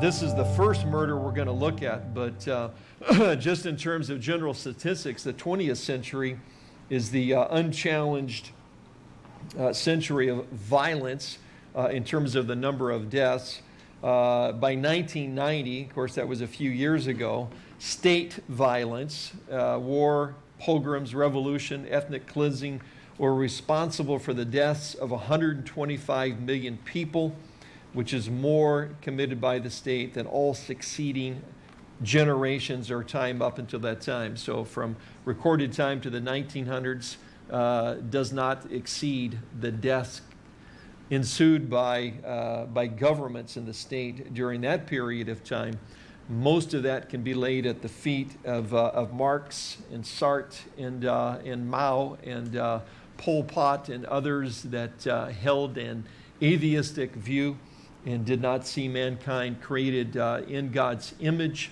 this is the first murder we're going to look at, but uh, just in terms of general statistics, the 20th century is the uh, unchallenged uh, century of violence uh, in terms of the number of deaths. Uh, by 1990, of course, that was a few years ago, state violence, uh, war, pogroms, revolution, ethnic cleansing were responsible for the deaths of 125 million people, which is more committed by the state than all succeeding generations or time up until that time. So from recorded time to the 1900s uh, does not exceed the deaths ensued by, uh, by governments in the state during that period of time. Most of that can be laid at the feet of, uh, of Marx and Sartre and, uh, and Mao and uh, Pol Pot and others that uh, held an atheistic view and did not see mankind created uh, in God's image.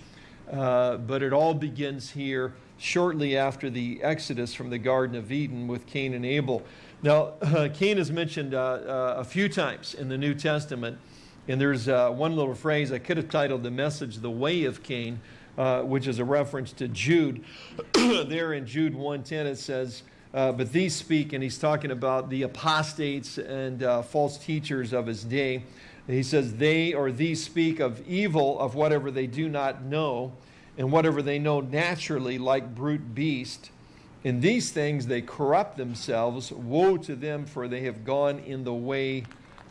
but it all begins here shortly after the exodus from the Garden of Eden with Cain and Abel. Now, uh, Cain is mentioned uh, uh, a few times in the New Testament, and there's uh, one little phrase I could have titled the message, The Way of Cain, uh, which is a reference to Jude. there in Jude 1.10 it says, uh, but these speak, and he's talking about the apostates and false teachers of his day. He says, they or these speak of evil of whatever they do not know, and whatever they know naturally like brute beast in these things they corrupt themselves. Woe to them, for they have gone in the way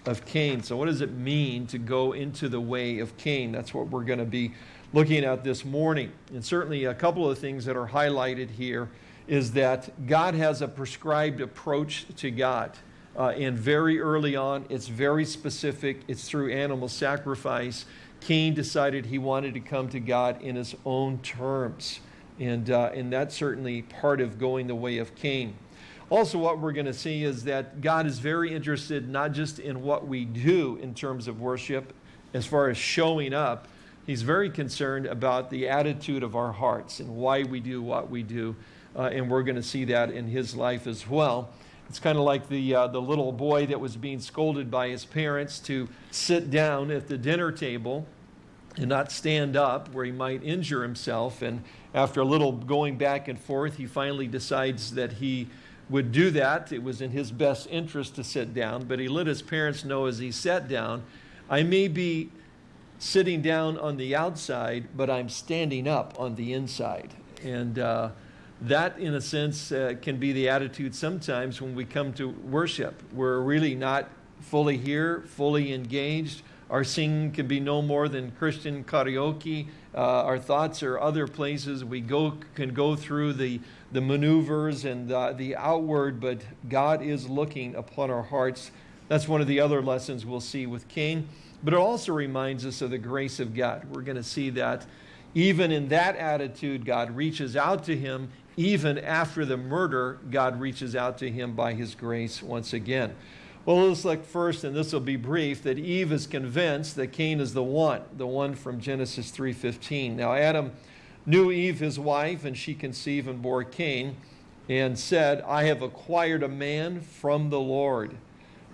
of Cain. So, what does it mean to go into the way of Cain? That's what we're going to be looking at this morning. And certainly, a couple of things that are highlighted here is that God has a prescribed approach to God. Uh, and very early on, it's very specific, it's through animal sacrifice. Cain decided he wanted to come to God in his own terms. And, uh, and that's certainly part of going the way of Cain. Also, what we're going to see is that God is very interested not just in what we do in terms of worship, as far as showing up, He's very concerned about the attitude of our hearts and why we do what we do. Uh, and we're going to see that in His life as well. It's kind of like the, uh, the little boy that was being scolded by his parents to sit down at the dinner table and not stand up where he might injure himself. And after a little going back and forth, he finally decides that he would do that. It was in his best interest to sit down, but he let his parents know as he sat down, I may be sitting down on the outside, but I'm standing up on the inside. And uh, that, in a sense, uh, can be the attitude sometimes when we come to worship. We're really not fully here, fully engaged. Our singing can be no more than Christian karaoke. Uh, our thoughts are other places. We go, can go through the, the maneuvers and the, the outward, but God is looking upon our hearts. That's one of the other lessons we'll see with Cain. But it also reminds us of the grace of God. We're going to see that even in that attitude, God reaches out to him. Even after the murder, God reaches out to him by his grace once again. Well, let's look first, and this will be brief, that Eve is convinced that Cain is the one, the one from Genesis 3.15. Now, Adam knew Eve, his wife, and she conceived and bore Cain, and said, I have acquired a man from the Lord.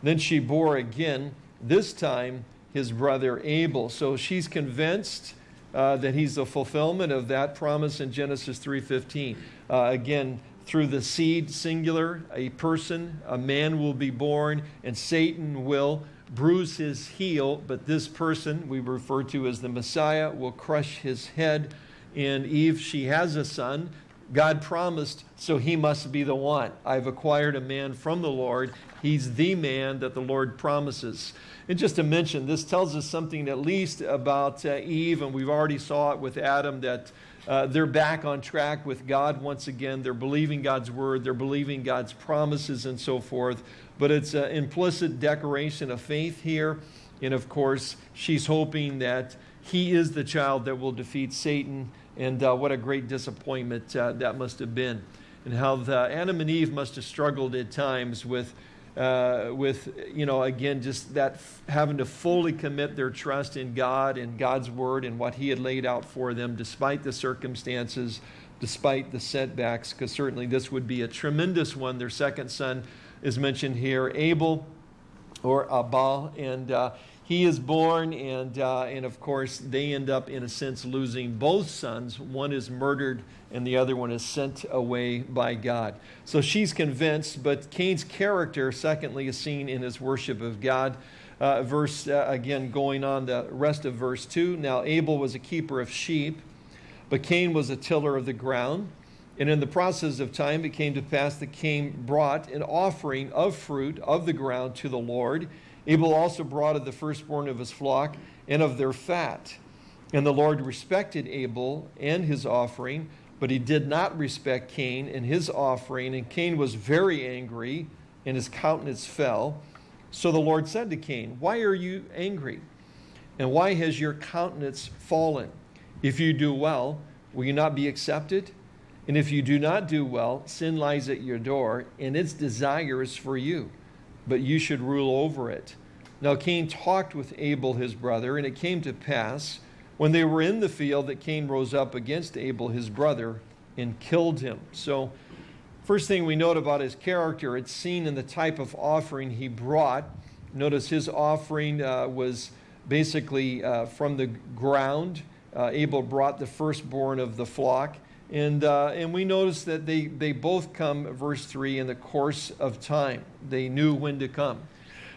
Then she bore again, this time his brother Abel. So she's convinced uh, that he's the fulfillment of that promise in Genesis 3.15. Uh, again, through the seed, singular, a person, a man will be born, and Satan will bruise his heel, but this person, we refer to as the Messiah, will crush his head. And Eve, she has a son. God promised, so he must be the one. I've acquired a man from the Lord. He's the man that the Lord promises. And just to mention, this tells us something at least about uh, Eve, and we've already saw it with Adam, that uh, they're back on track with God once again. They're believing God's word, they're believing God's promises and so forth. But it's an implicit declaration of faith here. And of course, she's hoping that he is the child that will defeat Satan. And uh, what a great disappointment uh, that must have been. And how the, Adam and Eve must have struggled at times with uh, with, you know, again, just that having to fully commit their trust in God and God's word and what He had laid out for them, despite the circumstances, despite the setbacks, because certainly this would be a tremendous one. Their second son is mentioned here, Abel. or Abal, and uh, he is born, and, uh, and of course, they end up, in a sense, losing both sons. One is murdered, and the other one is sent away by God. So she's convinced, but Cain's character, secondly, is seen in his worship of God. Uh, verse, uh, again, going on the rest of verse 2. Now, Abel was a keeper of sheep, but Cain was a tiller of the ground. And in the process of time, it came to pass that Cain brought an offering of fruit of the ground to the Lord. Abel also brought of the firstborn of his flock and of their fat. And the Lord respected Abel and his offering, but he did not respect Cain and his offering. And Cain was very angry, and his countenance fell. So the Lord said to Cain, Why are you angry? And why has your countenance fallen? If you do well, will you not be accepted? And if you do not do well, sin lies at your door, and its desire is for you but you should rule over it. Now Cain talked with Abel his brother, and it came to pass, when they were in the field, that Cain rose up against Abel his brother and killed him. So, first thing we note about his character, it's seen in the type of offering he brought. Notice his offering uh, was basically uh, from the ground. Uh, Abel brought the firstborn of the flock. And, uh, and we notice that they, they both come, verse 3, in the course of time. They knew when to come.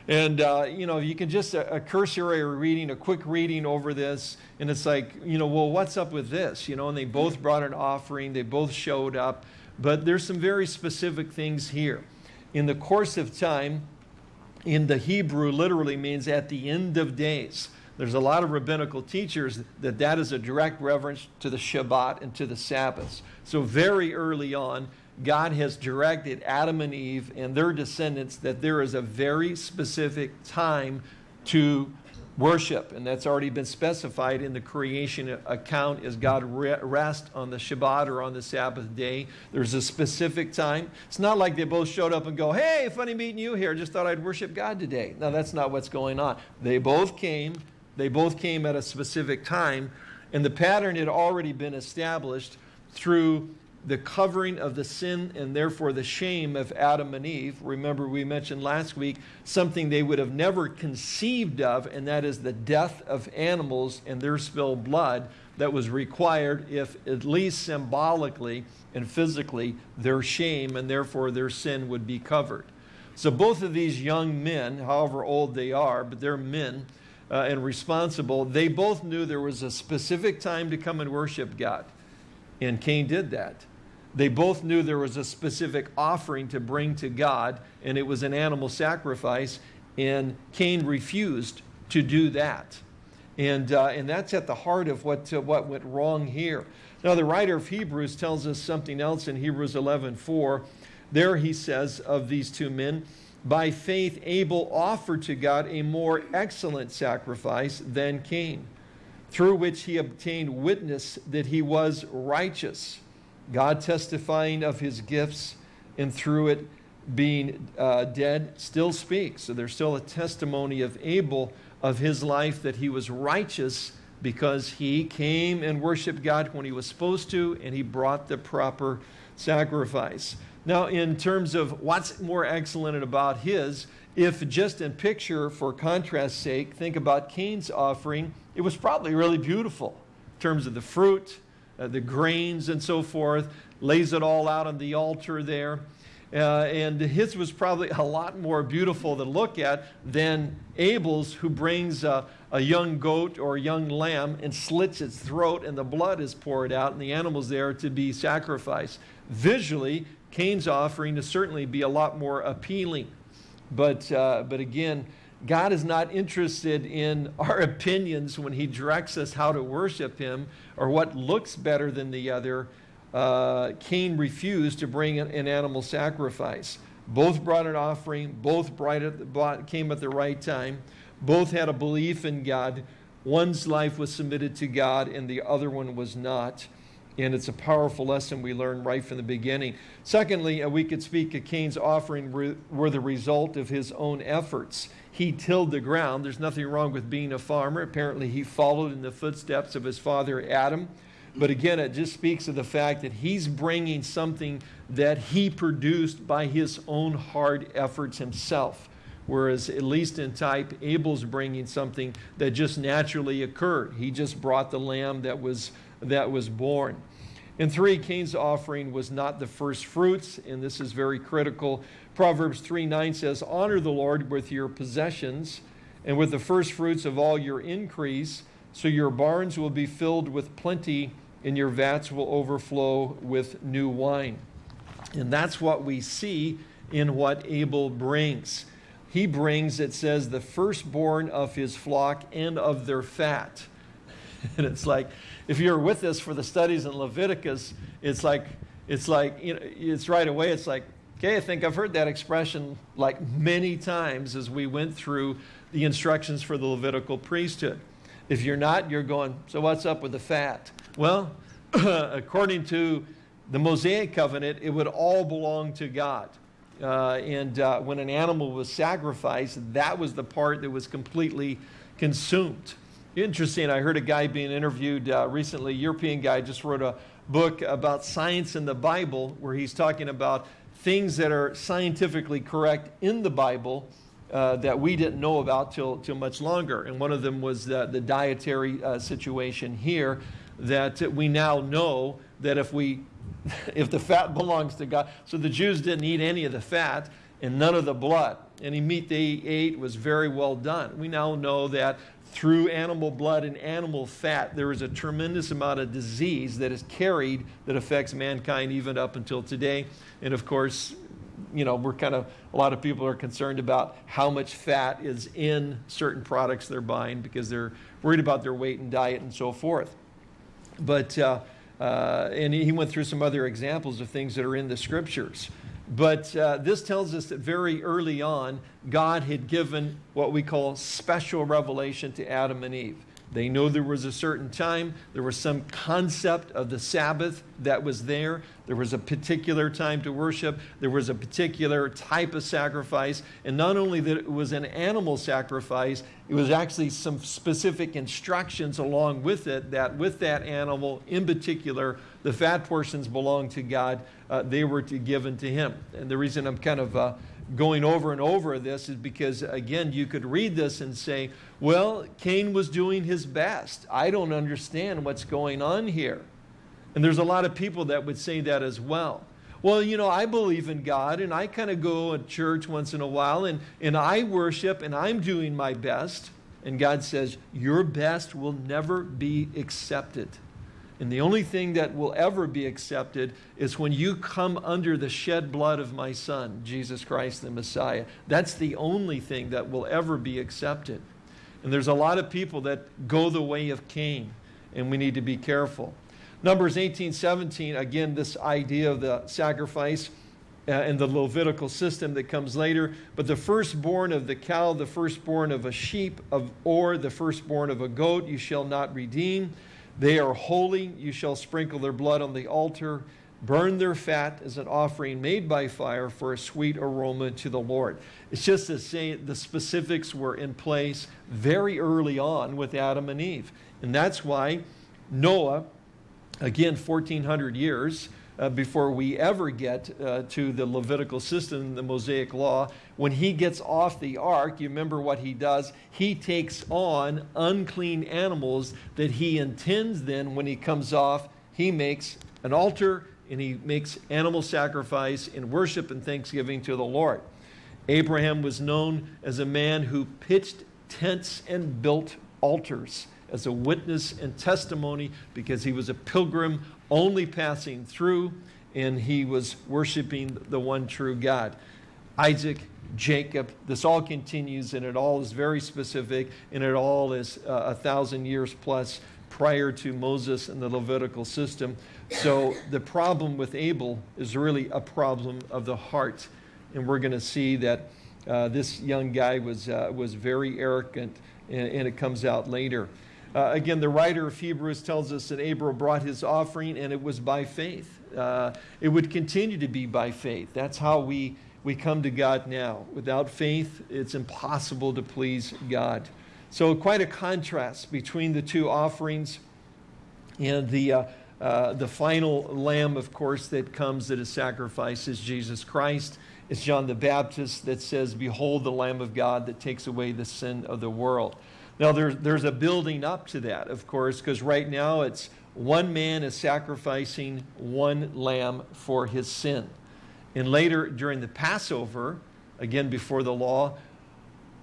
And, uh, you know, you can just, a, a, cursory reading, a quick reading over this, and it's like, you know, well, what's up with this? You know, and they both brought an offering, they both showed up, but there's some very specific things here. In the course of time, in the Hebrew, literally means at the end of days. There's a lot of rabbinical teachers that that is a direct reference to the Shabbat and to the Sabbaths. So very early on, God has directed Adam and Eve and their descendants that there is a very specific time to worship. And that's already been specified in the creation account as God rest on the Shabbat or on the Sabbath day. There's a specific time. It's not like they both showed up and go, hey, funny meeting you here. Just thought I'd worship God today. No, that's not what's going on. They both came they both came at a specific time, and the pattern had already been established through the covering of the sin and therefore the shame of Adam and Eve. Remember, we mentioned last week something they would have never conceived of, and that is the death of animals and their spilled blood that was required if, at least symbolically and physically, their shame and therefore their sin would be covered. So both of these young men, however old they are, but they're men, uh, and responsible, they both knew there was a specific time to come and worship God. And Cain did that. They both knew there was a specific offering to bring to God, and it was an animal sacrifice, and Cain refused to do that. And, uh, and that's at the heart of what, uh, what went wrong here. Now, the writer of Hebrews tells us something else in Hebrews 11:4. There he says of these two men, by faith, Abel offered to God a more excellent sacrifice than Cain, through which he obtained witness that he was righteous, God testifying of his gifts, and through it being uh, dead still speaks. So there's still a testimony of Abel of his life that he was righteous because he came and worshiped God when he was supposed to, and he brought the proper sacrifice. Now, in terms of what's more excellent about his, if just in picture, for contrast's sake, think about Cain's offering, it was probably really beautiful in terms of the fruit, uh, the grains, and so forth, lays it all out on the altar there. Uh, and his was probably a lot more beautiful to look at than Abel's, who brings a, a young goat or a young lamb and slits its throat, and the blood is poured out, and the animal's there to be sacrificed. Visually, Cain's offering to certainly be a lot more appealing. But, uh, but again, God is not interested in our opinions when he directs us how to worship him or what looks better than the other. Uh, Cain refused to bring an, an, animal sacrifice. Both brought an offering. Both brought, it. came at the right time. Both had a belief in God. One's life was submitted to God and the other one was not. And it's a powerful lesson we learn right from the beginning. Secondly, we could speak of Cain's offering were the result of his own efforts. He tilled the ground. There's nothing wrong with being a farmer. Apparently, he followed in the footsteps of his father Adam. But again, it just speaks of the fact that he's bringing something that he produced by his own hard efforts himself. Whereas at least in type, Abel's bringing something that just naturally occurred. He just brought the lamb that was, that was born. And three, Cain's offering was not the first fruits, and this is very critical. Proverbs 3 9 says, Honor the Lord with your possessions and with the first fruits of all your increase, so your barns will be filled with plenty and your vats will overflow with new wine. And that's what we see in what Abel brings. He brings, it says, the firstborn of his flock and of their fat. and it's like, if you're with us for the studies in Leviticus, it's like, it's like, you know, it's right away, it's like, okay, I think I've heard that expression like many times as we went through the instructions for the Levitical priesthood. If you're not, you're going, so what's up with the fat? Well, according to the Mosaic covenant, it would all belong to God. Uh, and uh, when an animal was sacrificed, that was the part that was completely consumed. Interesting, I heard a guy being interviewed uh, recently, European guy just wrote a book about science in the Bible where he's talking about things that are scientifically correct in the Bible uh, that we didn't know about till, till much longer. And one of them was the, the dietary uh, situation here that we now know that if we if the fat belongs to God. So the Jews didn't eat any of the fat and none of the blood. Any meat they ate was very well done. We now know that through animal blood and animal fat, there is a tremendous amount of disease that is carried that affects mankind even up until today. And of course, you know, we're kind of, a lot of people are concerned about how much fat is in certain products they're buying because they're worried about their weight and diet and so forth. But, uh, uh, and he went through some other examples of things that are in the scriptures. But uh, this tells us that very early on, God had given what we call special revelation to Adam and Eve. They know there was a certain time, there was some concept of the Sabbath that was there. There was a particular time to worship, there was a particular type of sacrifice, and not only that it was an animal sacrifice, it was actually some specific instructions along with it that with that animal in particular, the fat portions belonged to God, uh, they were to, given to Him. And the reason I'm kind of uh, going over and over this is because, again, you could read this and say, well, Cain was doing his best. I don't understand what's going on here. And there's a lot of people that would say that as well. Well, you know, I believe in God and I kind of go to church once in a while and, and I worship and I'm doing my best. And God says, Your best will never be accepted. And the only thing that will ever be accepted is when you come under the shed blood of my son, Jesus Christ the Messiah. That's the only thing that will ever be accepted. And there's a lot of people that go the way of Cain, and we need to be careful. Numbers 18, 17, again, this idea of the sacrifice uh, and the Levitical system that comes later. But the firstborn of the cow, the firstborn of a sheep, of, or the firstborn of a goat, you shall not redeem. They are holy. You shall sprinkle their blood on the altar, burn their fat as an offering made by fire for a sweet aroma to the Lord. It's just to say the specifics were in place very early on with Adam and Eve. And that's why Noah, again, 1400 years, uh, before we ever get uh, to the Levitical system, the Mosaic law. When he gets off the ark, you remember what he does? He takes on unclean animals that he intends then, when he comes off, he makes an altar and he makes animal sacrifice in worship and thanksgiving to the Lord. Abraham was known as a man who pitched tents and built altars as a witness and testimony because he was a pilgrim only passing through and he was worshiping the one true God. Isaac, Jacob, this all continues and it all is very specific and it all is uh, a thousand years plus prior to Moses and the Levitical system. So the problem with Abel is really a problem of the heart. And we're going to see that uh, this young guy was, uh, was very arrogant and, and it comes out later. Uh, again, the writer of Hebrews tells us that Abram brought his offering and it was by faith. Uh, it would continue to be by faith. That's how we, we come to God now. Without faith, it's impossible to please God. So quite a contrast between the two offerings and the, uh, uh, the final lamb, of course, that comes that is sacrificed is Jesus Christ. it's John the Baptist that says, Behold the Lamb of God that takes away the sin of the world. Now, there's, there's a building up to that, of course, because right now it's one man is sacrificing one lamb for his sin. And later, during the Passover, again before the law,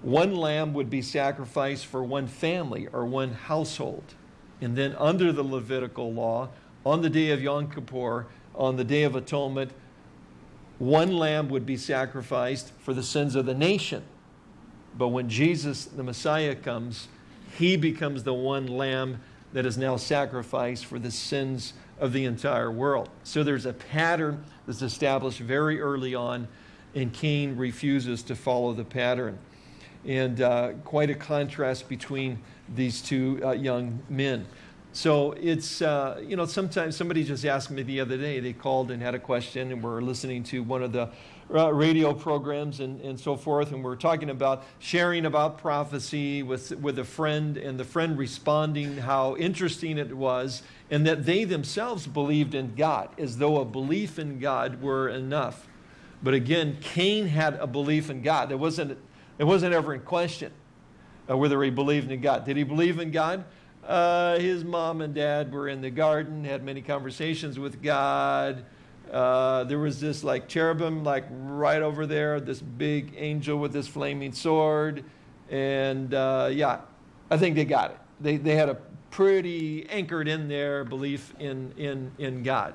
one lamb would be sacrificed for one family or one household. And then under the Levitical law, on the day of Yom Kippur, on the Day of Atonement, one lamb would be sacrificed for the sins of the nation. But when Jesus, the Messiah, comes, he becomes the one lamb that is now sacrificed for the sins of the entire world. So there's a pattern that's established very early on, and Cain refuses to follow the pattern. And uh, quite a contrast between these two uh, young men. So it's, uh, you know, sometimes somebody just asked me the other day, they called and had a question, and we're listening to one of the uh, radio programs and, and so forth, and we're talking about sharing about prophecy with, with a friend, and the friend responding how interesting it was, and that they themselves believed in God, as though a belief in God were enough. But again, Cain had a belief in God. It wasn't, it wasn't ever in question uh, whether he believed in God. Did he believe in God? Uh, his mom and dad were in the garden, had many conversations with God. Uh, there was this like cherubim like right over there, this big angel with this flaming sword. And uh, yeah, I think they got it. They, they had a pretty anchored in their belief in, in, in God.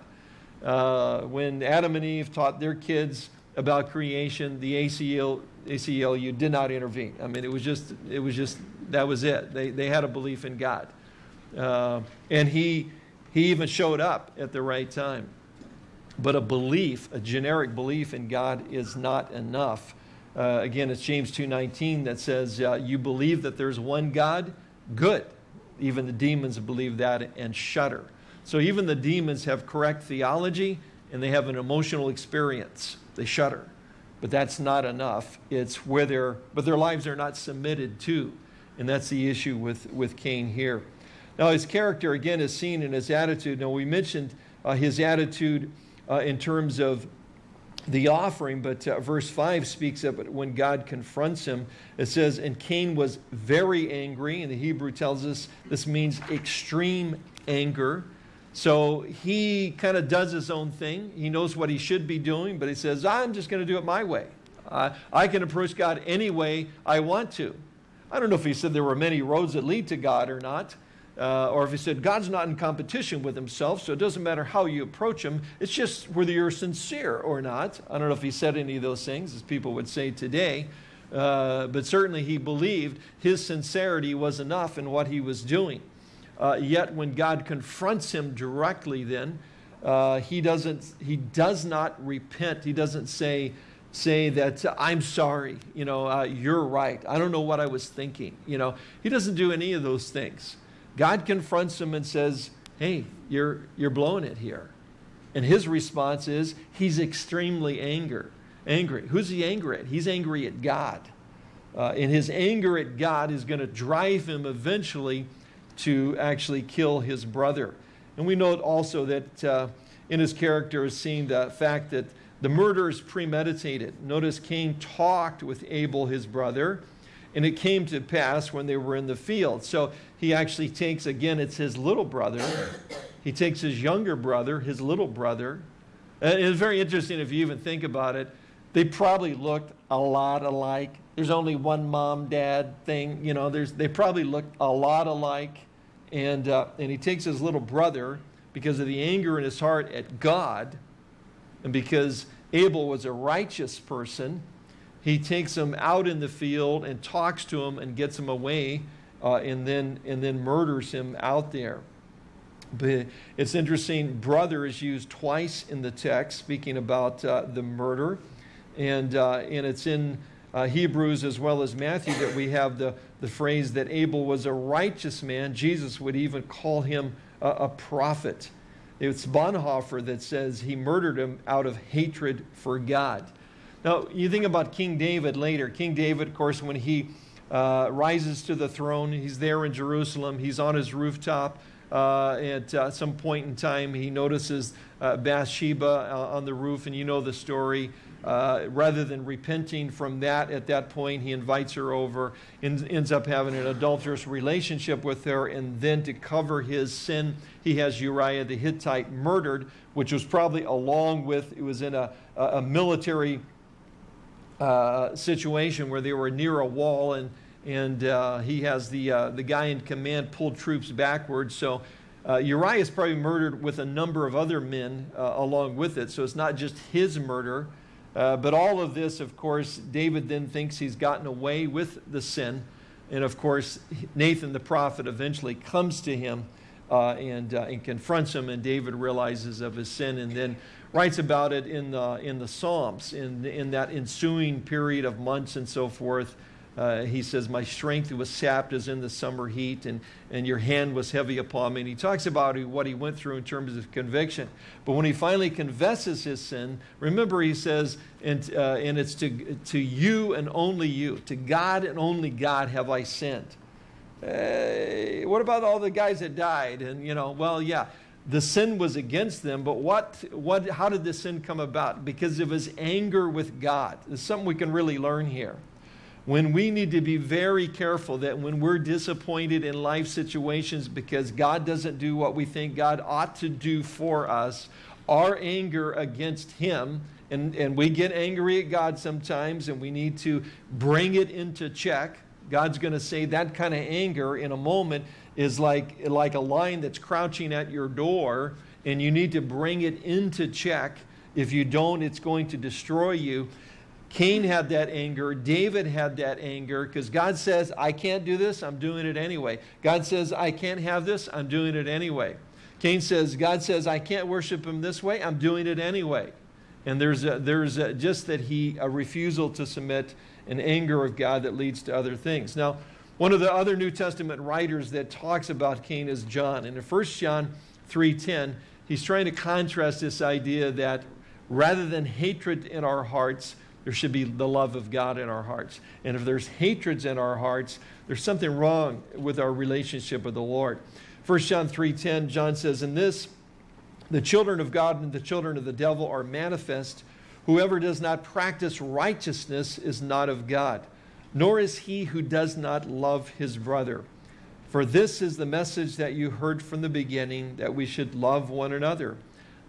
Uh, when Adam and Eve taught their kids about creation, the ACL, ACLU did not intervene. I mean, it was just, it was just, that was it. They, they had a belief in God. Uh, and he, he even showed up at the right time. But a belief, a generic belief in God is not enough. Uh, again, it's James 2.19 that says, uh, you believe that there's one God? Good. Even the demons believe that and shudder. So even the demons have correct theology and they have an emotional experience. They shudder. But that's not enough. It's where they're, but their lives are not submitted to. And that's the issue with, with Cain here. Now, his character, again, is seen in his attitude. Now, we mentioned uh, his attitude uh, in terms of the offering, but uh, verse 5 speaks of it when God confronts him. It says, And Cain was very angry, and the Hebrew tells us this means extreme anger. So he kind of does his own thing. He knows what he should be doing, but he says, I'm just going to do it my way. Uh, I can approach God any way I want to. I don't know if he said there were many roads that lead to God or not. Uh, or if he said, God's not in competition with himself, so it doesn't matter how you approach him, it's just whether you're sincere or not. I don't know if he said any of those things, as people would say today, uh, but certainly he believed his sincerity was enough in what he was doing. Uh, yet when God confronts him directly then, uh, he, doesn't, he does not repent. He doesn't say, say that I'm sorry, you know, uh, you're right. I don't know what I was thinking. You know, he doesn't do any of those things. God confronts him and says, hey, you're, you're blowing it here. And his response is, he's extremely anger, angry. Who's he angry at? He's angry at God. Uh, and his anger at God is going to drive him eventually to actually kill his brother. And we note also that uh, in his character is seen the fact that the murder is premeditated. Notice Cain talked with Abel, his brother, and it came to pass when they were in the field. So he actually takes, again, it's his little brother. He takes his younger brother, his little brother. And it's very interesting if you even think about it. They probably looked a lot alike. There's only one mom, dad thing. You know, there's, they probably looked a lot alike. And, uh, and he takes his little brother because of the anger in his heart at God and because Abel was a righteous person he takes him out in the field and talks to him and gets him away uh, and, then, and then murders him out there. But it's interesting, brother is used twice in the text, speaking about uh, the murder. And, uh, and it's in uh, Hebrews as well as Matthew that we have the, the phrase that Abel was a righteous man. Jesus would even call him a, a prophet. It's Bonhoeffer that says he murdered him out of hatred for God. Now, you think about King David later. King David, of course, when he uh, rises to the throne, he's there in Jerusalem, he's on his rooftop. Uh, at uh, some point in time, he notices uh, Bathsheba uh, on the roof, and you know the story. uh, rather than repenting from that at that point, he invites her over, and ends up having an adulterous relationship with her, and then to cover his sin, he has Uriah the Hittite murdered, which was probably along with, it was in a, a military uh, situation where they were near a wall, and, and uh, he has the, uh, the guy in command pull troops backwards. So uh, Uriah is probably murdered with a number of other men uh, along with it. So it's not just his murder. But all of this, of course, David then thinks he's gotten away with the sin. And of course, Nathan the prophet eventually comes to him and, and confronts him, and David realizes of his sin and then writes about it in the, in the Psalms, in, in that ensuing period of months and so forth. Uh, he says, My strength was sapped as in the summer heat, and, and your hand was heavy upon me. And he talks about what he went through in terms of conviction. But when he finally confesses his sin, remember he says, and, uh, and it's to, to you and only you, to God and only God have I sinned. Uh, what about all the guys that died? And, you know, well, yeah, the sin was against them, but what, what, how did this sin come about? Because of his anger with God. There's something we can really learn here when we need to be very careful that when we're disappointed in life situations because God doesn't do what we think God ought to do for us, our anger against Him, and, and we get angry at God sometimes and we need to bring it into check. God's going to say that kind of anger in a moment is like, like a lion that's crouching at your door and you need to bring it into check. If you don't, it's going to destroy you. Cain had that anger. David had that anger because God says, I can't do this. I'm doing it anyway. God says, I can't have this. I'm doing it anyway. Cain says, God says, I can't worship him this way. I'm doing it anyway. And there's, a, there's a, just that he, a refusal to submit an anger of God that leads to other things. Now, one of the other New Testament writers that talks about Cain is John. And in 1 John 3.10, he's trying to contrast this idea that rather than hatred in our hearts, there should be the love of God in our hearts. And if there's hatreds in our hearts, there's something wrong with our relationship with the Lord. 1 John 3.10, John says, In this, the children of God and the children of the devil are manifest. Whoever does not practice righteousness is not of God, nor is he who does not love his brother. For this is the message that you heard from the beginning, that we should love one another,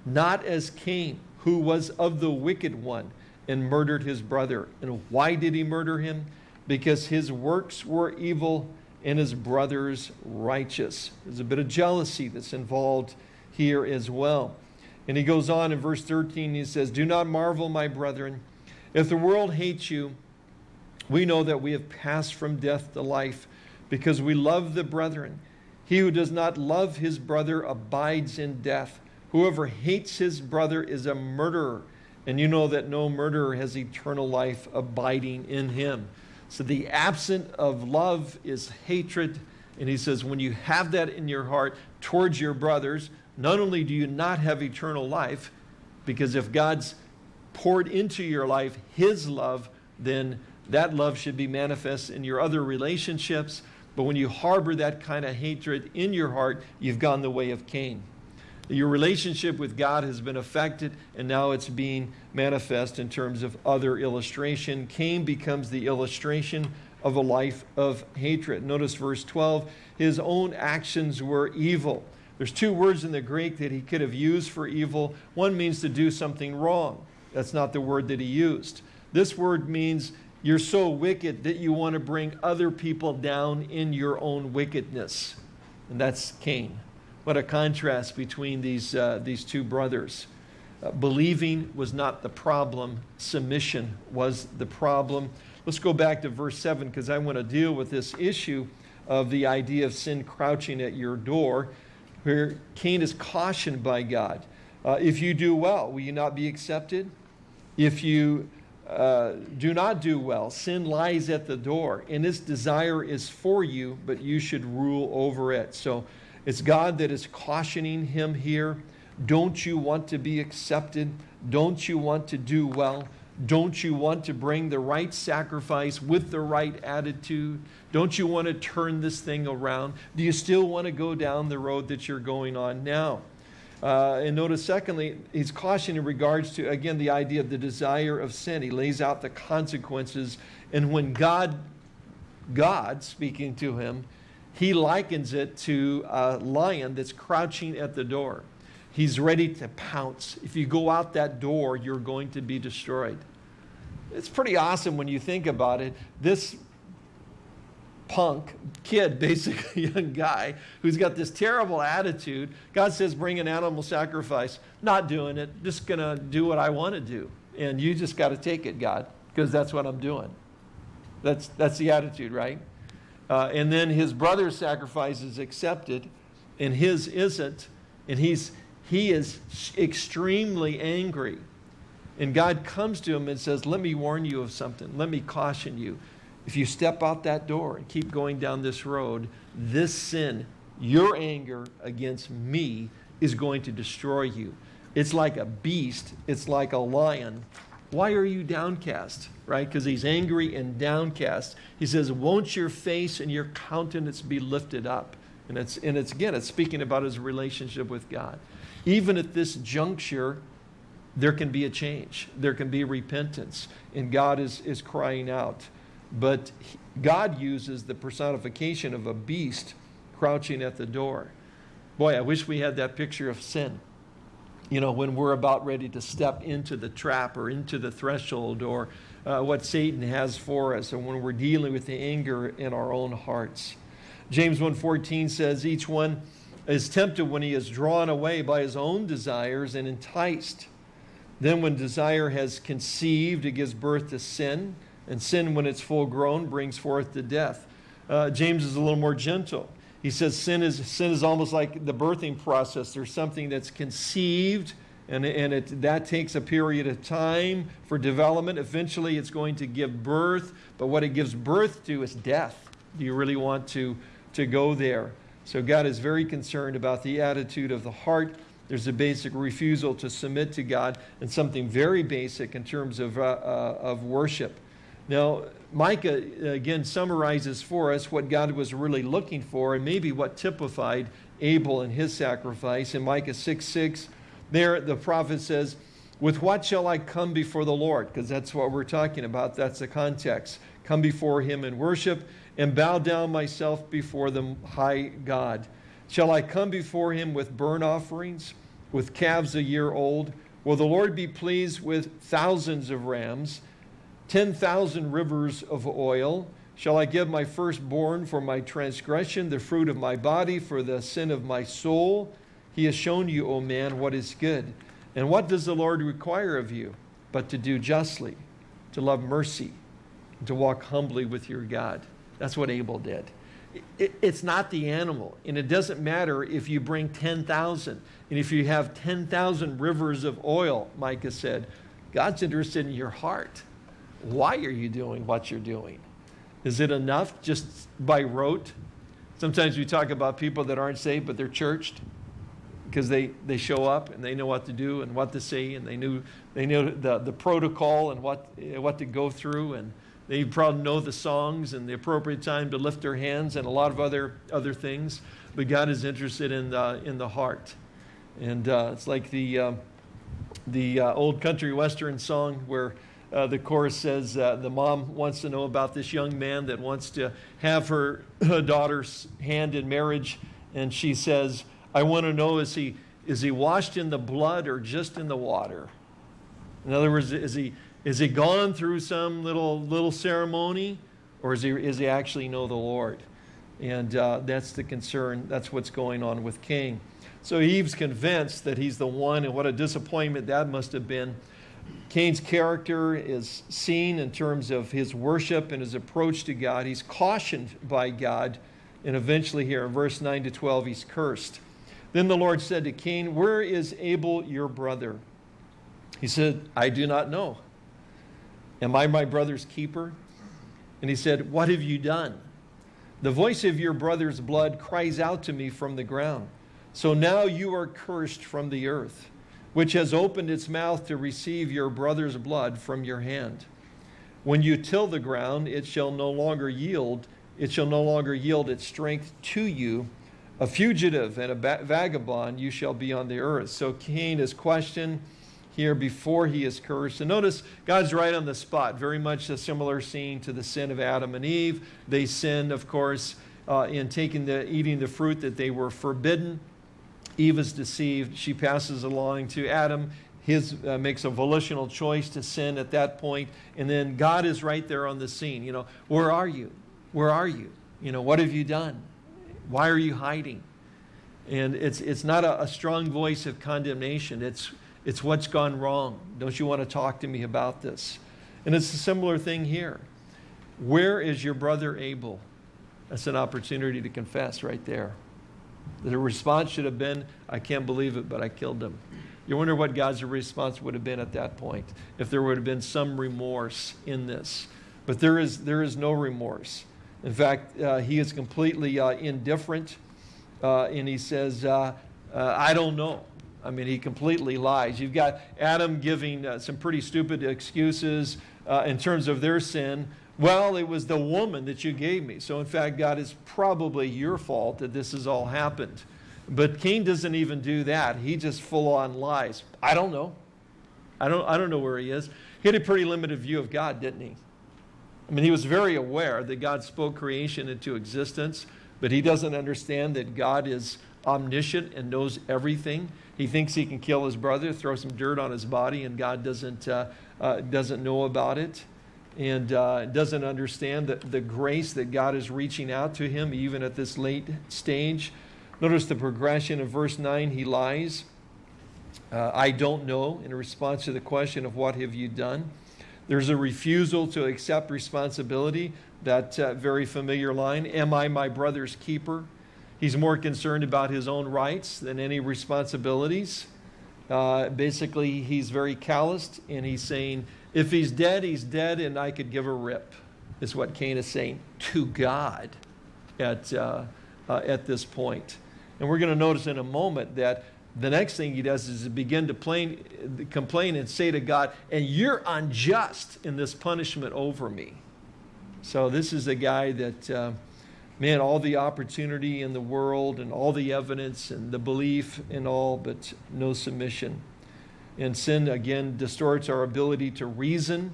not as Cain, who was of the wicked one and murdered his brother. And why did he murder him? Because his works were evil and his brother's righteous. There's a bit of jealousy that's involved here as well. And he goes on in verse 13, he says, Do not marvel, my brethren. If the world hates you, we know that we have passed from death to life because we love the brethren. He who does not love his brother abides in death. Whoever hates his brother is a murderer and you know that no murderer has eternal life abiding in him. So the absent of love is hatred. And he says, when you have that in your heart towards your brothers, not only do you not have eternal life, because if God's poured into your life his love, then that love should be manifest in your other relationships. But when you harbor that kind of hatred in your heart, you've gone the way of Cain. Your relationship with God has been affected, and now it's being manifest in terms of other illustration. Cain becomes the illustration of a life of hatred. Notice verse 12 his own actions were evil. There's two words in the Greek that he could have used for evil. One means to do something wrong. That's not the word that he used. This word means you're so wicked that you want to bring other people down in your own wickedness. And that's Cain. What a contrast between these, uh, these two brothers. Uh, believing was not the problem, submission was the problem. Let's go back to verse 7 because I want to deal with this issue of the idea of sin crouching at your door, where Cain is cautioned by God. Uh, if you do well, will you not be accepted? If you uh, do not do well, sin lies at the door, and its desire is for you, but you should rule over it. So it's God that is cautioning him here. Don't you want to be accepted? Don't you want to do well? Don't you want to bring the right sacrifice with the right attitude? Don't you want to turn this thing around? Do you still want to go down the road that you're going on now? Uh, and notice, secondly, he's cautioning in regards to, again, the idea of the desire of sin. He lays out the consequences. And when God, God speaking to him, he likens it to a lion that's crouching at the door. He's ready to pounce. If you go out that door, you're going to be destroyed. It's pretty awesome when you think about it. This punk kid, basically young guy, who's got this terrible attitude. God says, bring an animal sacrifice. Not doing it, just going to do what I want to do. And you just got to take it, God, because that's what I'm doing. That's, that's the attitude, right? Uh, and then his brother's sacrifice is accepted, and his isn't. And he's, he is extremely angry. And God comes to him and says, Let me warn you of something. Let me caution you. If you step out that door and keep going down this road, this sin, your anger against me, is going to destroy you. It's like a beast, it's like a lion. Why are you downcast? Right? Because he's angry and downcast. He says, Won't your face and your countenance be lifted up? And it's, and it's again, it's speaking about his relationship with God. Even at this juncture, there can be a change, there can be repentance, and God is, is crying out. But God uses the personification of a beast crouching at the door. Boy, I wish we had that picture of sin. You know, when we're about ready to step into the trap or into the threshold or uh, what Satan has for us and when we're dealing with the anger in our own hearts. James 1.14 says, each one is tempted when he is drawn away by his own desires and enticed. Then when desire has conceived, it gives birth to sin. And sin, when it's full grown, brings forth to death. Uh, James is a little more gentle. He says sin is, sin is almost like the birthing process. There's something that's conceived, and, and it, that takes a period of time for development. Eventually, it's going to give birth, but what it gives birth to is death. Do you really want to, to go there? So God is very concerned about the attitude of the heart. There's a basic refusal to submit to God, and something very basic in terms of, uh, uh, of worship. Now, Micah uh, again summarizes for us what God was really looking for and maybe what typified Abel and his sacrifice. In Micah 6 6, there the prophet says, With what shall I come before the Lord? Because that's what we're talking about. That's the context. Come before him in worship and bow down myself before the high God. Shall I come before him with burnt offerings, with calves a year old? Will the Lord be pleased with thousands of rams? 10,000 rivers of oil. Shall I give my firstborn for my transgression, the fruit of my body for the sin of my soul? He has shown you, O man, what is good. And what does the Lord require of you? But to do justly, to love mercy, to walk humbly with your God. That's what Abel did. it's not the animal, and it doesn't matter if you bring 10,000 and if you have 10,000 rivers of oil, Micah said. God's interested in your heart why are you doing what you're doing? Is it enough just by rote? Sometimes we talk about people that aren't saved, but they're churched because they, they show up and they know what to do and what to say and they knew they know the, the protocol and what, what to go through and they probably know the songs and the appropriate time to lift their hands and a lot of other, other things. But God is interested in the, in the heart. And uh, it's like the, uh, the uh, old country western song where uh, the chorus says uh, the mom wants to know about this young man that wants to have her, daughter's hand in marriage. And she says, I want to know, is he, is he washed in the blood or just in the water? In other words, is he, is he gone through some little, little ceremony or is he, is he actually know the Lord? And uh, that's the concern. That's what's going on with Cain. So Eve's convinced that he's the one, and what a disappointment that must have been. Cain's character is seen in terms of his worship and his approach to God. He's cautioned by God, and eventually, here in verse 9 to 12, he's cursed. Then the Lord said to Cain, Where is Abel your brother? He said, I do not know. Am I my brother's keeper? And he said, What have you done? The voice of your brother's blood cries out to me from the ground. So now you are cursed from the earth which has opened its mouth to receive your brother's blood from your hand. When you till the ground, it shall no longer yield, it shall no longer yield its strength to you. A fugitive and a vagabond you shall be on the earth. So Cain is questioned here before he is cursed. And notice God's right on the spot, very much a similar scene to the sin of Adam and Eve. They sinned, of course, uh, in taking the, eating the fruit that they were forbidden. Eve is deceived. She passes along to Adam. His uh, makes a volitional choice to sin at that point, and then God is right there on the scene. You know, where are you? Where are you? You know, what have you done? Why are you hiding? And it's it's not a, a strong voice of condemnation. It's it's what's gone wrong. Don't you want to talk to me about this? And it's a similar thing here. Where is your brother Abel? That's an opportunity to confess right there. The response should have been, I can't believe it, but I killed him. You wonder what God's response would have been at that point, if there would have been some remorse in this. But there is, there is no remorse. In fact, uh, he is completely uh, indifferent, uh, and he says, uh, uh, I don't know. I mean, he completely lies. You've got Adam giving uh, some pretty stupid excuses in terms of their sin. Well, it was the woman that you gave me. So, in fact, God, it's probably your fault that this has all happened. But Cain doesn't even do that. He just full on lies. I don't know. I don't, I don't know where he is. He had a pretty limited view of God, didn't he? I mean, he was very aware that God spoke creation into existence, but he doesn't understand that God is omniscient and knows everything. He thinks he can kill his brother, throw some dirt on his body, and God doesn't, uh, uh, doesn't know about it and uh, doesn't understand the, the grace that God is reaching out to him even at this late stage. Notice the progression of verse 9. He lies. Uh, I don't know in response to the question of what have you done. There's a refusal to accept responsibility, that uh, very familiar line, am I my brother's keeper? He's more concerned about his own rights than any responsibilities. Uh, basically, he's very calloused and he's saying, if he's dead, he's dead and I could give a rip, is what Cain is saying to God at, uh, uh, at this point. And we're going to notice in a moment that the next thing he does is begin to plain, complain and say to God, and you're unjust in this punishment over me. So this is a guy that uh, man, all the opportunity in the world and all the evidence and the belief and all, but no submission. And sin, again, distorts our ability to reason.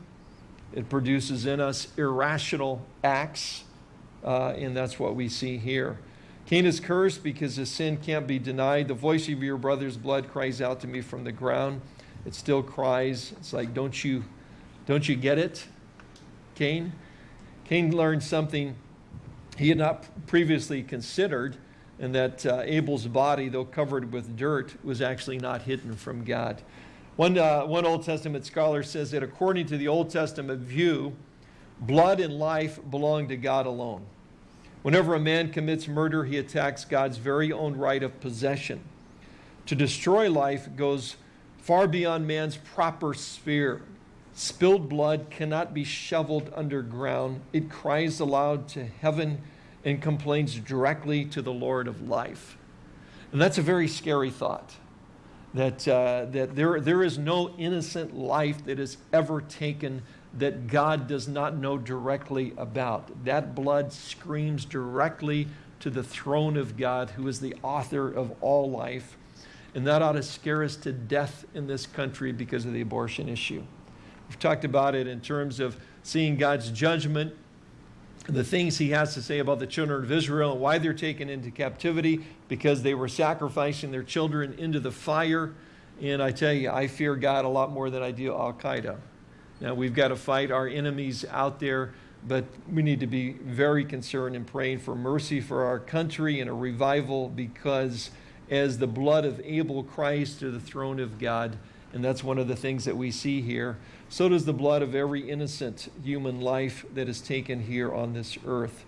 It produces in us irrational acts, uh, and that's what we see here. Cain is cursed because his sin can't be denied. The voice of your brother's blood cries out to me from the ground. It still cries. It's like, don't you, don't you get it, Cain? Cain learned something he had not previously considered, and that uh, Abel's body, though covered with dirt, was actually not hidden from God. One, uh, one Old Testament scholar says that according to the Old Testament view, blood and life belong to God alone. Whenever a man commits murder, he attacks God's very own right of possession. To destroy life goes far beyond man's proper sphere. Spilled blood cannot be shoveled underground. It cries aloud to heaven and complains directly to the Lord of life. And that's a very scary thought that, uh, that there, there is no innocent life that is ever taken that God does not know directly about. That blood screams directly to the throne of God, who is the author of all life. And that ought to scare us to death in this country because of the abortion issue. We've talked about it in terms of seeing God's judgment, the things he has to say about the children of Israel and why they're taken into captivity because they were sacrificing their children into the fire. And I tell you, I fear God a lot more than I do Al Qaeda. Now, we've got to fight our enemies out there, but we need to be very concerned and praying for mercy for our country and a revival because as the blood of Abel cries to the throne of God, and that's one of the things that we see here. So does the blood of every innocent human life that is taken here on this earth.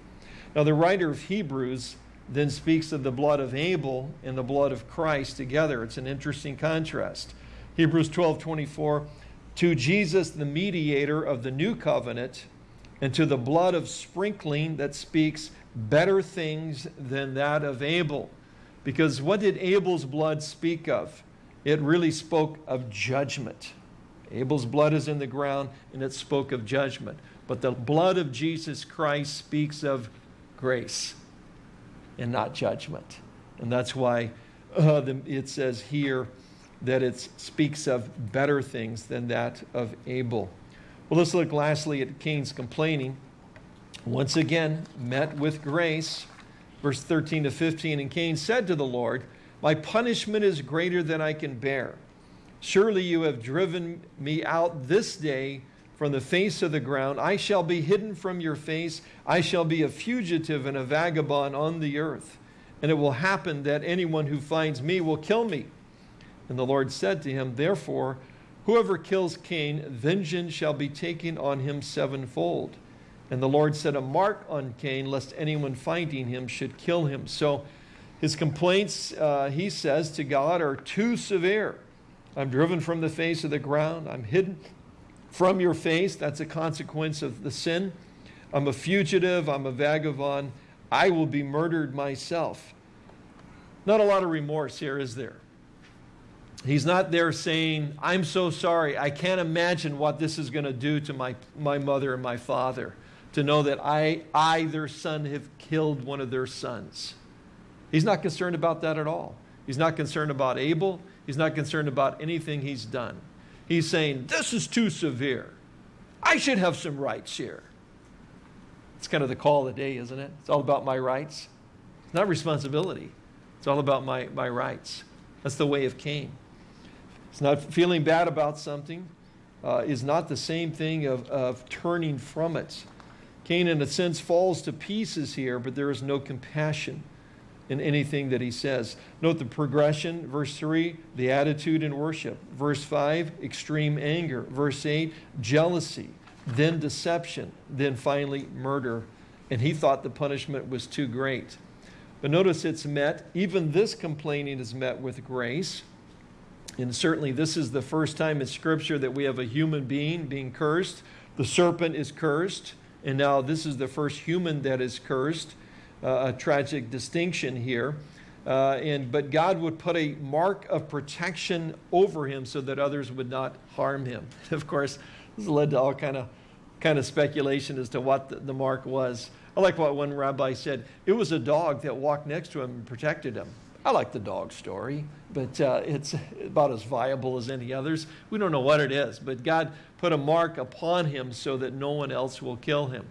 Now, the writer of Hebrews then speaks of the blood of Abel and the blood of Christ together. It's an interesting contrast. Hebrews 12 24, to Jesus, the mediator of the new covenant, and to the blood of sprinkling that speaks better things than that of Abel. Because what did Abel's blood speak of? It really spoke of judgment. Abel's blood is in the ground, and it spoke of judgment. But the blood of Jesus Christ speaks of grace and not judgment. And that's why uh, the, it says here that it speaks of better things than that of Abel. Well, let's look lastly at Cain's complaining. Once again, met with grace. Verse 13 to 15, and Cain said to the Lord, My punishment is greater than I can bear. Surely you have driven me out this day from the face of the ground. I shall be hidden from your face. I shall be a fugitive and a vagabond on the earth. And it will happen that anyone who finds me will kill me. And the Lord said to him, Therefore, whoever kills Cain, vengeance shall be taken on him sevenfold. And the Lord set a mark on Cain, lest anyone finding him should kill him. So his complaints, uh, he says to God, are too severe. I'm driven from the face of the ground. I'm hidden from your face. That's a consequence of the sin. I'm a fugitive. I'm a vagabond. I will be murdered myself. Not a lot of remorse here, is there? He's not there saying, I'm so sorry. I can't imagine what this is going to do to my, my mother and my father to know that I, I, their son, have killed one of their sons. He's not concerned about that at all. He's not concerned about Abel. He's not concerned about anything he's done. He's saying, This is too severe. I should have some rights here. It's kind of the call of the day, isn't it? It's all about my rights. It's not responsibility. It's all about my, my rights. That's the way of Cain. It's not feeling bad about something uh, is not the same thing of, of turning from it. Cain, in a sense, falls to pieces here, but there is no compassion in anything that he says. Note the progression. Verse 3, the attitude in worship. Verse 5, extreme anger. Verse 8, jealousy. Then deception. Then finally, murder. And he thought the punishment was too great. But notice it's met, even this complaining is met with grace. And certainly, this is the first time in Scripture that we have a human being being cursed. The serpent is cursed, and now this is the first human that is cursed a tragic distinction here. Uh, and, but God would put a mark of protection over him so that others would not harm him. Of course, this led to all kind of, kind of speculation as to what the, the mark was. I like what one rabbi said. It was a dog that walked next to him and protected him. I like the dog story, but uh, it's about as viable as any others. We don't know what it is, but God put a mark upon him so that no one else will kill him.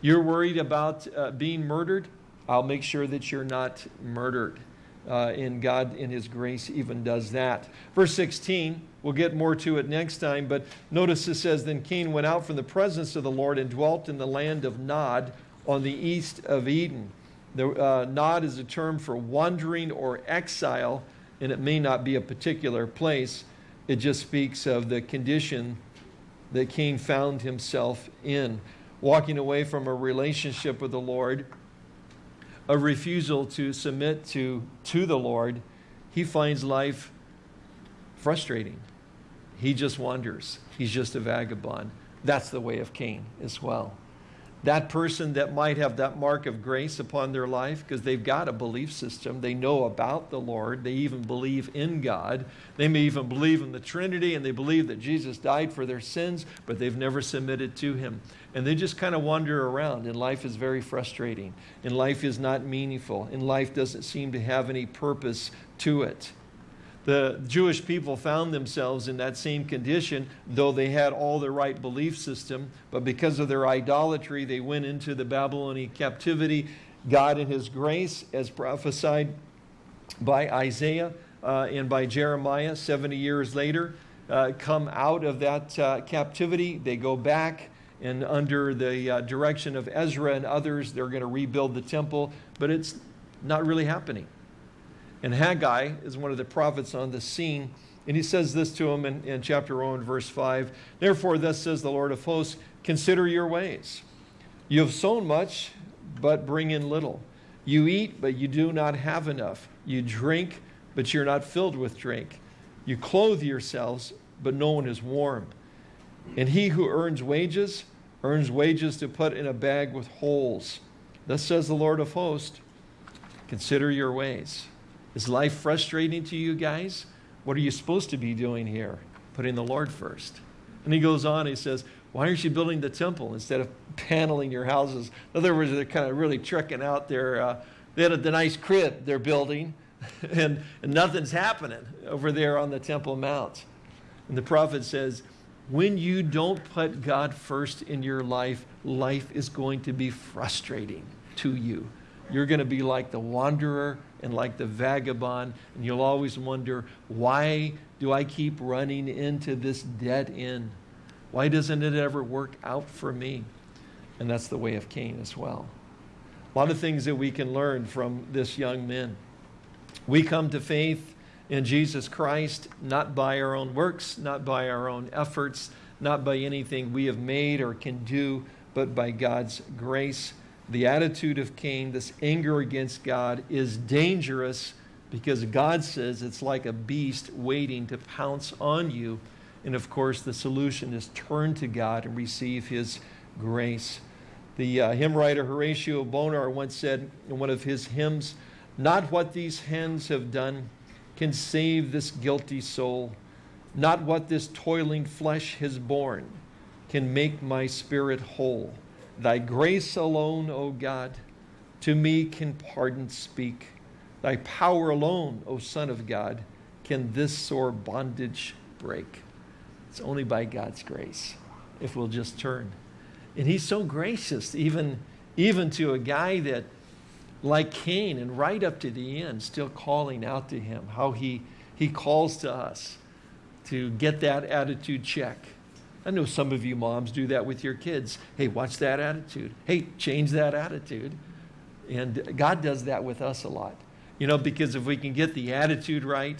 You're worried about uh, being murdered? I'll make sure that you're not murdered. Uh, and God, in His grace, even does that. Verse 16, we'll get more to it next time, but notice it says Then Cain went out from the presence of the Lord and dwelt in the land of Nod on the east of Eden. The, uh, Nod is a term for wandering or exile, and it may not be a particular place. It just speaks of the condition that Cain found himself in, walking away from a relationship with the Lord a refusal to submit to, to the Lord, he finds life frustrating. He just wanders. He's just a vagabond. That's the way of Cain as well that person that might have that mark of grace upon their life because they've got a belief system. They know about the Lord. They even believe in God. They may even believe in the Trinity and they believe that Jesus died for their sins, but they've never submitted to Him. And they just kind of wander around, and life is very frustrating. And life is not meaningful. And life doesn't seem to have any purpose to it. The Jewish people found themselves in that same condition, though they had all the right belief system, but because of their idolatry, they went into the Babylonian captivity. God, in His grace, as prophesied by Isaiah uh, and by Jeremiah 70 years later, uh, come out of that uh, captivity. They go back, and under the uh, direction of Ezra and others, they're going to rebuild the temple, but it's not really happening. And Haggai is one of the prophets on the scene. And he says this to him in, in chapter 1, verse 5. Therefore, thus says the Lord of hosts, consider your ways. You have sown much, but bring in little. You eat, but you do not have enough. You drink, but you're not filled with drink. You clothe yourselves, but no one is warm. And he who earns wages, earns wages to put in a bag with holes. Thus says the Lord of hosts, consider your ways. Is life frustrating to you guys? What are you supposed to be doing here? Putting the Lord first. And he goes on, he says, Why aren't you building the temple instead of paneling your houses? In other words, they're kind of really trekking out their, uh, they had a, the nice crib they're building, and, and nothing's happening over there on the Temple Mount. And the prophet says, when you don't put God first in your life, life is going to be frustrating to you. You're going to be like the wanderer and like the vagabond, and you'll always wonder, why do I keep running into this dead end? Why doesn't it ever work out for me? And that's the way of Cain as well. A lot of things that we can learn from this young man. We come to faith in Jesus Christ not by our own works, not by our own efforts, not by anything we have made or can do, but by God's grace. The attitude of Cain, this anger against God, is dangerous because God says it's like a beast waiting to pounce on you. And of course, the solution is turn to God and receive His grace. The uh, hymn writer Horatio Bonar once said in one of his hymns, Not what these hands have done can save this guilty soul, not what this toiling flesh has borne can make my spirit whole. Thy grace alone, O God, to me can pardon speak. Thy power alone, O Son of God, can this sore bondage break. It's only by God's grace if we'll just turn. And he's so gracious, even, even to a guy that, like Cain, and right up to the end, still calling out to him, how he, he calls to us to get that attitude check. I know some of you moms do that with your kids. Hey, watch that attitude. Hey, change that attitude. And God does that with us a lot. You know, because if we can get the attitude right,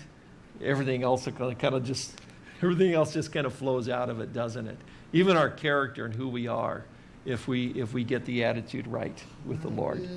everything else kind of just everything else just kind of flows out of it, doesn't it? Even our character and who we are, if we if we get the attitude right with the Lord.